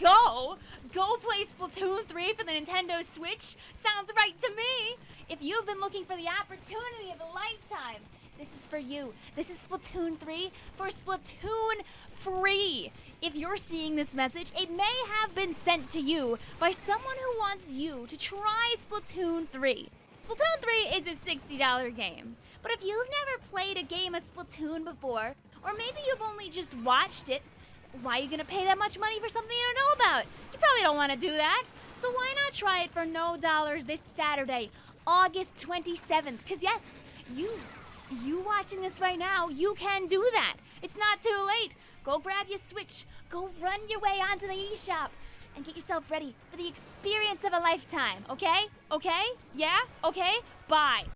go! Go play Splatoon 3 for the Nintendo Switch? Sounds right to me! If you've been looking for the opportunity of a lifetime, this is for you. This is Splatoon 3 for Splatoon free. If you're seeing this message, it may have been sent to you by someone who wants you to try Splatoon 3. Splatoon 3 is a $60 game, but if you've never played a game of Splatoon before, or maybe you've only just watched it, why are you gonna pay that much money for something you don't know about? You probably don't wanna do that. So why not try it for no dollars this Saturday, August 27th? Cause yes, you, you watching this right now, you can do that. It's not too late. Go grab your Switch, go run your way onto the eShop, and get yourself ready for the experience of a lifetime, okay? Okay? Yeah? Okay? Bye.